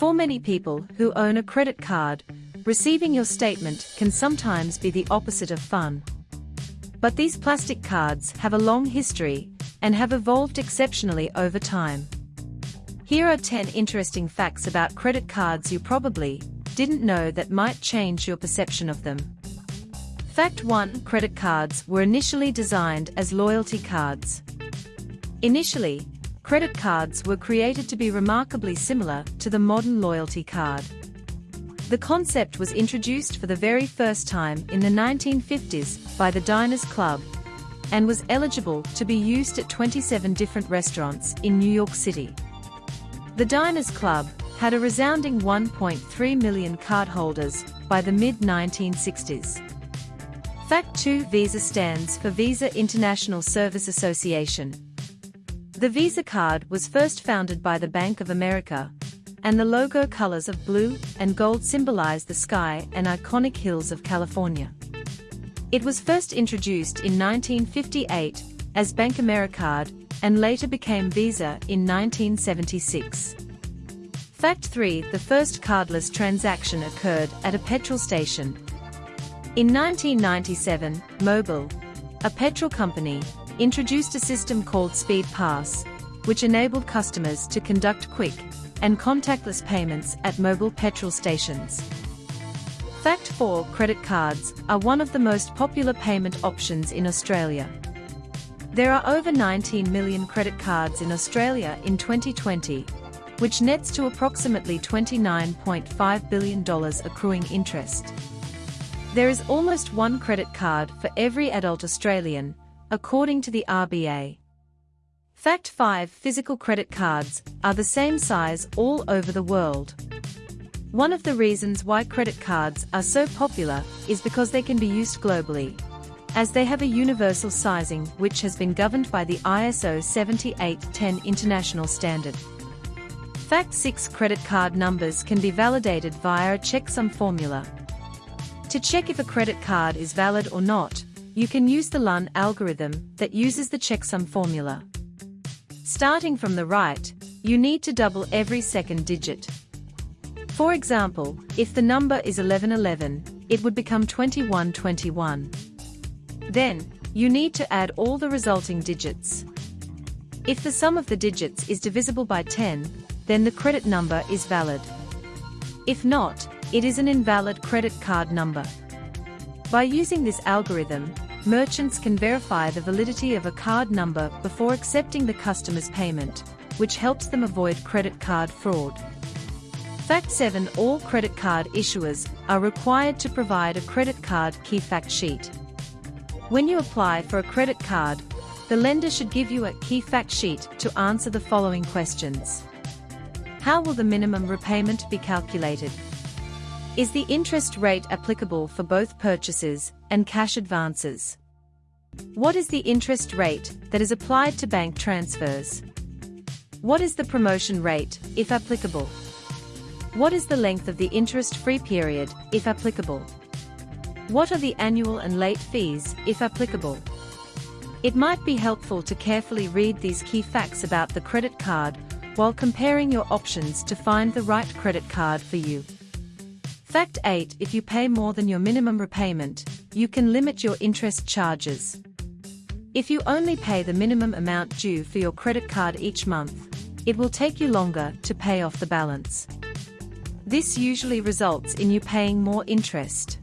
For many people who own a credit card, receiving your statement can sometimes be the opposite of fun. But these plastic cards have a long history and have evolved exceptionally over time. Here are 10 interesting facts about credit cards you probably didn't know that might change your perception of them. Fact 1 Credit cards were initially designed as loyalty cards. Initially, credit cards were created to be remarkably similar to the modern loyalty card. The concept was introduced for the very first time in the 1950s by the Diners Club and was eligible to be used at 27 different restaurants in New York City. The Diners Club had a resounding 1.3 million cardholders by the mid-1960s. Fact 2 Visa stands for Visa International Service Association. The Visa card was first founded by the Bank of America, and the logo colors of blue and gold symbolize the sky and iconic hills of California. It was first introduced in 1958 as BankAmericard and later became Visa in 1976. Fact 3 The first cardless transaction occurred at a petrol station. In 1997, Mobil, a petrol company, introduced a system called Speedpass, which enabled customers to conduct quick and contactless payments at Mobil petrol stations. Fact 4 Credit cards are one of the most popular payment options in Australia. There are over 19 million credit cards in Australia in 2020, which nets to approximately $29.5 billion accruing interest. There is almost one credit card for every adult Australian, according to the RBA. Fact 5 Physical credit cards are the same size all over the world. One of the reasons why credit cards are so popular is because they can be used globally, as they have a universal sizing which has been governed by the ISO 7810 international standard. Fact 6 Credit card numbers can be validated via a checksum formula. To check if a credit card is valid or not, you can use the Luhn algorithm that uses the checksum formula. Starting from the right, you need to double every second digit. For example, if the number is 1111, it would become 2121. Then, you need to add all the resulting digits. If the sum of the digits is divisible by 10, then the credit number is valid. If not, it is an invalid credit card number. By using this algorithm, merchants can verify the validity of a card number before accepting the customer's payment, which helps them avoid credit card fraud. Fact 7 All credit card issuers are required to provide a credit card key fact sheet. When you apply for a credit card, the lender should give you a key fact sheet to answer the following questions. How will the minimum repayment be calculated? Is the interest rate applicable for both purchases and cash advances? What is the interest rate that is applied to bank transfers? What is the promotion rate, if applicable? What is the length of the interest-free period, if applicable? What are the annual and late fees, if applicable? It might be helpful to carefully read these key facts about the credit card while comparing your options to find the right credit card for you. Fact 8 If you pay more than your minimum repayment, you can limit your interest charges. If you only pay the minimum amount due for your credit card each month, it will take you longer to pay off the balance. This usually results in you paying more interest.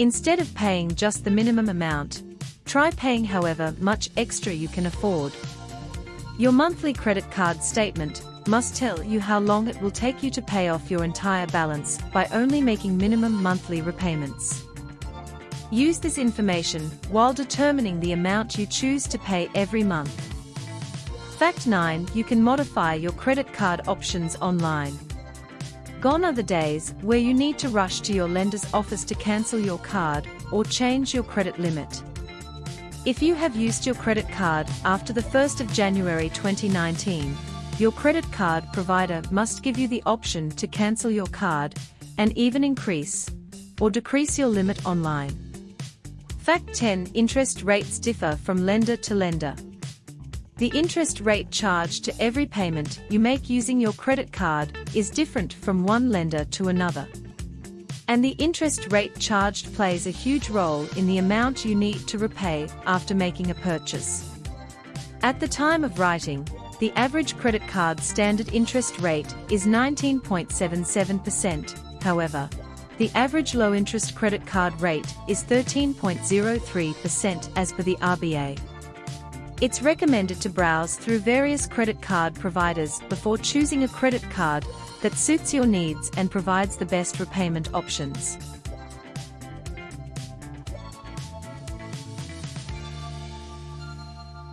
Instead of paying just the minimum amount, try paying however much extra you can afford. Your monthly credit card statement must tell you how long it will take you to pay off your entire balance by only making minimum monthly repayments. Use this information while determining the amount you choose to pay every month. Fact 9 You can modify your credit card options online. Gone are the days where you need to rush to your lender's office to cancel your card or change your credit limit. If you have used your credit card after the 1st of January 2019, your credit card provider must give you the option to cancel your card and even increase or decrease your limit online. Fact 10 Interest rates differ from lender to lender. The interest rate charged to every payment you make using your credit card is different from one lender to another. And the interest rate charged plays a huge role in the amount you need to repay after making a purchase. At the time of writing, the average credit card standard interest rate is 19.77%, however, the average low-interest credit card rate is 13.03% as per the RBA. It's recommended to browse through various credit card providers before choosing a credit card that suits your needs and provides the best repayment options.